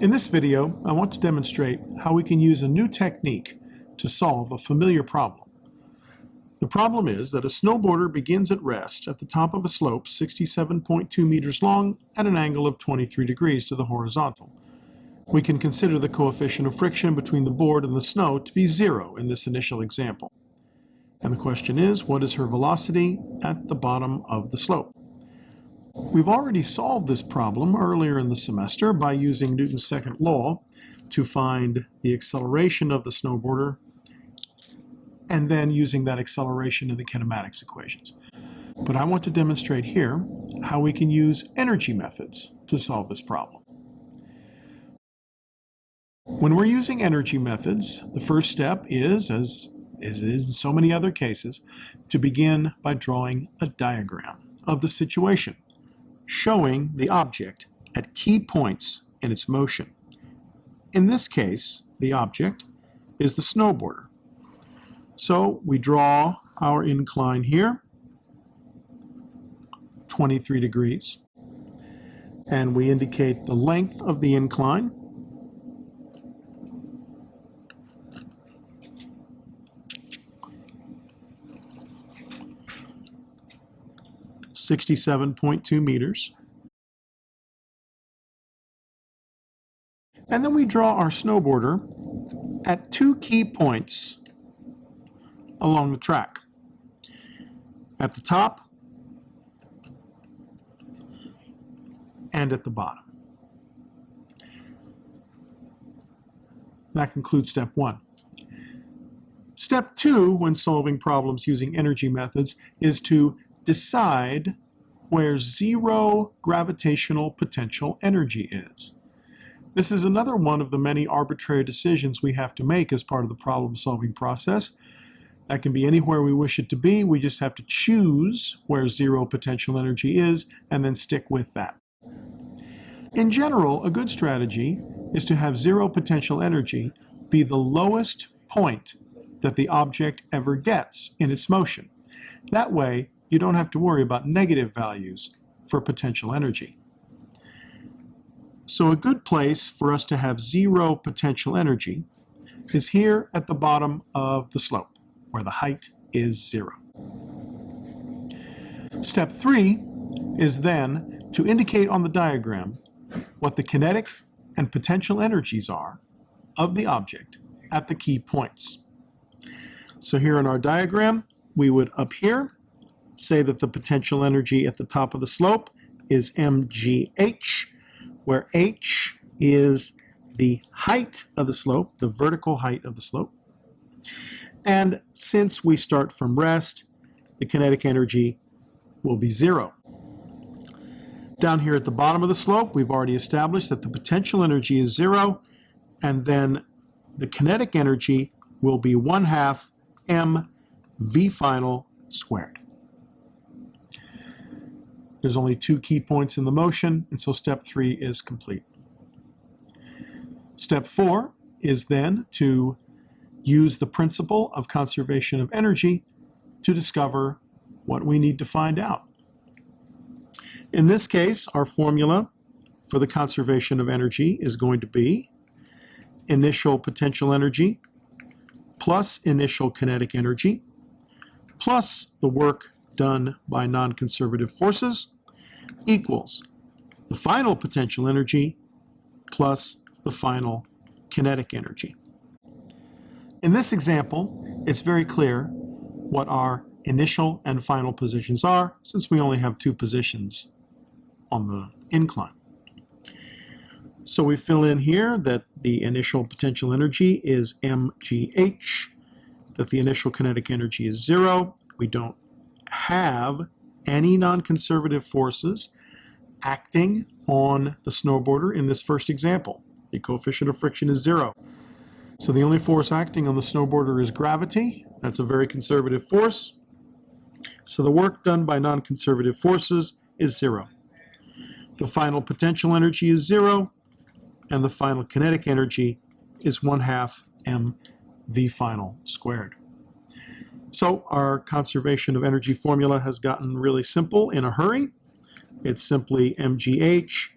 In this video, I want to demonstrate how we can use a new technique to solve a familiar problem. The problem is that a snowboarder begins at rest at the top of a slope 67.2 meters long at an angle of 23 degrees to the horizontal. We can consider the coefficient of friction between the board and the snow to be zero in this initial example. And the question is, what is her velocity at the bottom of the slope? We've already solved this problem earlier in the semester by using Newton's second law to find the acceleration of the snowboarder and then using that acceleration in the kinematics equations. But I want to demonstrate here how we can use energy methods to solve this problem. When we're using energy methods, the first step is, as as in so many other cases, to begin by drawing a diagram of the situation, showing the object at key points in its motion. In this case, the object is the snowboarder. So we draw our incline here, 23 degrees, and we indicate the length of the incline, 67.2 meters. And then we draw our snowboarder at two key points along the track. At the top and at the bottom. That concludes step one. Step two, when solving problems using energy methods, is to decide where zero gravitational potential energy is. This is another one of the many arbitrary decisions we have to make as part of the problem-solving process. That can be anywhere we wish it to be. We just have to choose where zero potential energy is and then stick with that. In general, a good strategy is to have zero potential energy be the lowest point that the object ever gets in its motion. That way, you don't have to worry about negative values for potential energy. So a good place for us to have zero potential energy is here at the bottom of the slope, where the height is zero. Step three is then to indicate on the diagram what the kinetic and potential energies are of the object at the key points. So here in our diagram, we would up here say that the potential energy at the top of the slope is mgh, where h is the height of the slope, the vertical height of the slope. And since we start from rest, the kinetic energy will be zero. Down here at the bottom of the slope, we've already established that the potential energy is zero, and then the kinetic energy will be 1 half m v final squared. There's only two key points in the motion, and so step three is complete. Step four is then to use the principle of conservation of energy to discover what we need to find out. In this case, our formula for the conservation of energy is going to be initial potential energy plus initial kinetic energy plus the work done by non-conservative forces equals the final potential energy plus the final kinetic energy. In this example, it's very clear what our initial and final positions are since we only have two positions on the incline. So we fill in here that the initial potential energy is mgh, that the initial kinetic energy is zero. We don't have any non-conservative forces acting on the snowboarder in this first example. The coefficient of friction is zero. So the only force acting on the snowboarder is gravity. That's a very conservative force. So the work done by non-conservative forces is zero. The final potential energy is zero, and the final kinetic energy is 1 half m v final squared. So our conservation of energy formula has gotten really simple in a hurry. It's simply mgh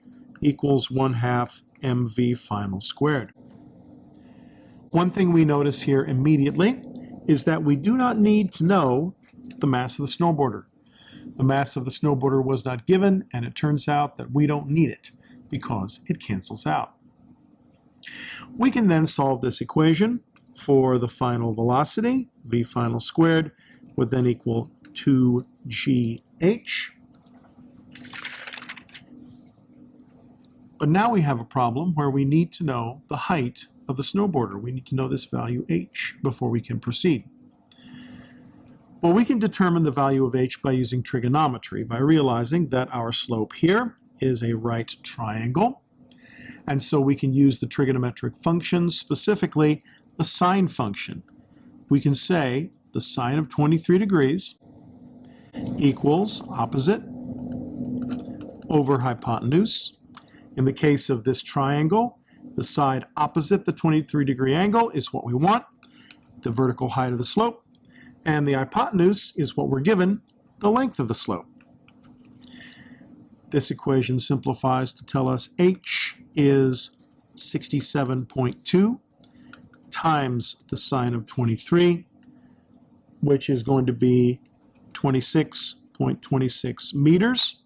equals 1 half mv final squared. One thing we notice here immediately is that we do not need to know the mass of the snowboarder. The mass of the snowboarder was not given, and it turns out that we don't need it because it cancels out. We can then solve this equation for the final velocity, v final squared, would then equal 2gh. But now we have a problem where we need to know the height of the snowboarder. We need to know this value h before we can proceed. Well, we can determine the value of h by using trigonometry, by realizing that our slope here is a right triangle. And so we can use the trigonometric functions, specifically the sine function. We can say the sine of 23 degrees equals opposite over hypotenuse. In the case of this triangle, the side opposite the 23 degree angle is what we want, the vertical height of the slope, and the hypotenuse is what we're given, the length of the slope. This equation simplifies to tell us h is 67.2 times the sine of 23, which is going to be 26.26 meters.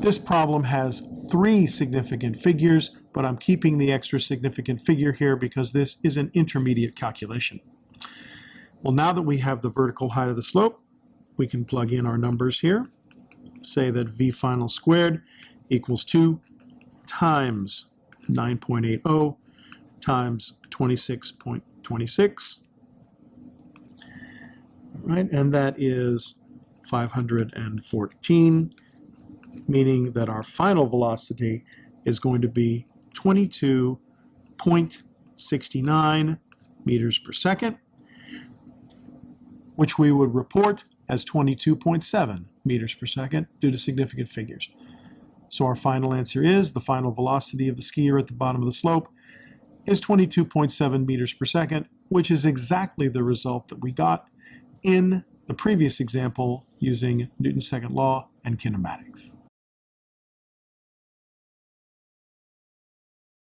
This problem has three significant figures, but I'm keeping the extra significant figure here because this is an intermediate calculation. Well, now that we have the vertical height of the slope, we can plug in our numbers here. Say that v final squared equals 2 times 9.80 times 26.26. Right, and that is 514 meaning that our final velocity is going to be 22.69 meters per second, which we would report as 22.7 meters per second due to significant figures. So our final answer is the final velocity of the skier at the bottom of the slope is 22.7 meters per second, which is exactly the result that we got in the previous example using Newton's second law and kinematics.